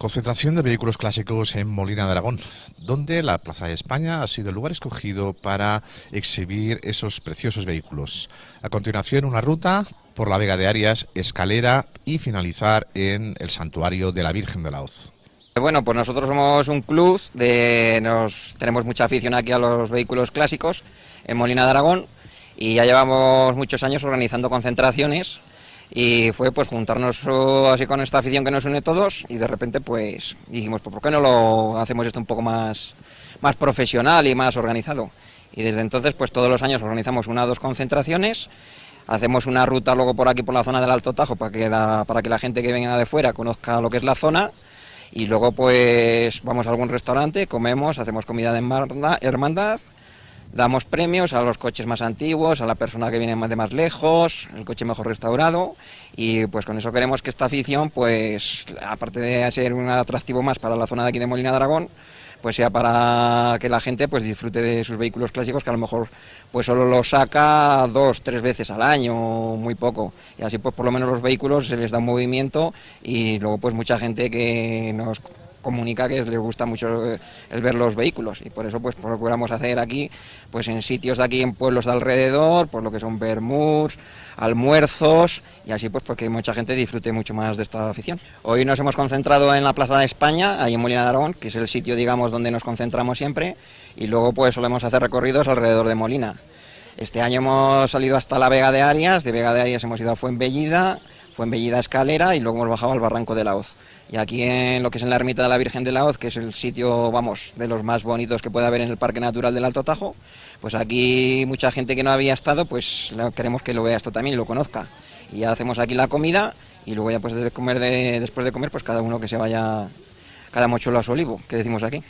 Concentración de vehículos clásicos en Molina de Aragón, donde la Plaza de España ha sido el lugar escogido para exhibir esos preciosos vehículos. A continuación, una ruta por la Vega de Arias, escalera y finalizar en el Santuario de la Virgen de la Hoz. Bueno, pues nosotros somos un club, de, nos, tenemos mucha afición aquí a los vehículos clásicos en Molina de Aragón y ya llevamos muchos años organizando concentraciones y fue pues juntarnos así con esta afición que nos une todos y de repente pues dijimos, pues ¿por qué no lo hacemos esto un poco más, más profesional y más organizado? Y desde entonces pues todos los años organizamos una o dos concentraciones, hacemos una ruta luego por aquí por la zona del Alto Tajo para que la, para que la gente que venga de fuera conozca lo que es la zona y luego pues vamos a algún restaurante, comemos, hacemos comida de hermandad Damos premios a los coches más antiguos, a la persona que viene de más lejos, el coche mejor restaurado y pues con eso queremos que esta afición, pues aparte de ser un atractivo más para la zona de aquí de Molina de Aragón, pues sea para que la gente pues disfrute de sus vehículos clásicos que a lo mejor pues solo los saca dos, tres veces al año, muy poco. Y así pues por lo menos los vehículos se les da un movimiento y luego pues mucha gente que nos comunica que les gusta mucho eh, el ver los vehículos. Y por eso pues procuramos hacer aquí pues en sitios de aquí en pueblos de alrededor por lo que son bermuds almuerzos y así pues porque mucha gente disfrute mucho más de esta afición. Hoy nos hemos concentrado en la Plaza de España ahí en Molina de Aragón que es el sitio digamos donde nos concentramos siempre y luego pues solemos hacer recorridos alrededor de Molina. Este año hemos salido hasta la Vega de Arias de Vega de Arias hemos ido a Fuenbellida fue en Bellida Escalera y luego hemos bajado al Barranco de la Hoz. Y aquí en lo que es en la ermita de la Virgen de la Hoz, que es el sitio, vamos, de los más bonitos que puede haber en el Parque Natural del Alto Tajo, pues aquí mucha gente que no había estado, pues queremos que lo vea esto también y lo conozca. Y ya hacemos aquí la comida y luego ya pues desde comer de, después de comer, pues cada uno que se vaya, cada mochuelo a su olivo, que decimos aquí.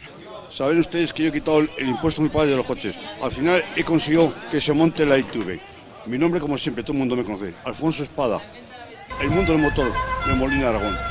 Saben ustedes que yo he quitado el impuesto muy padre de los coches. Al final he conseguido que se monte la ITV. Mi nombre, como siempre, todo el mundo me conoce. Alfonso Espada el mundo del motor de Molina Aragón.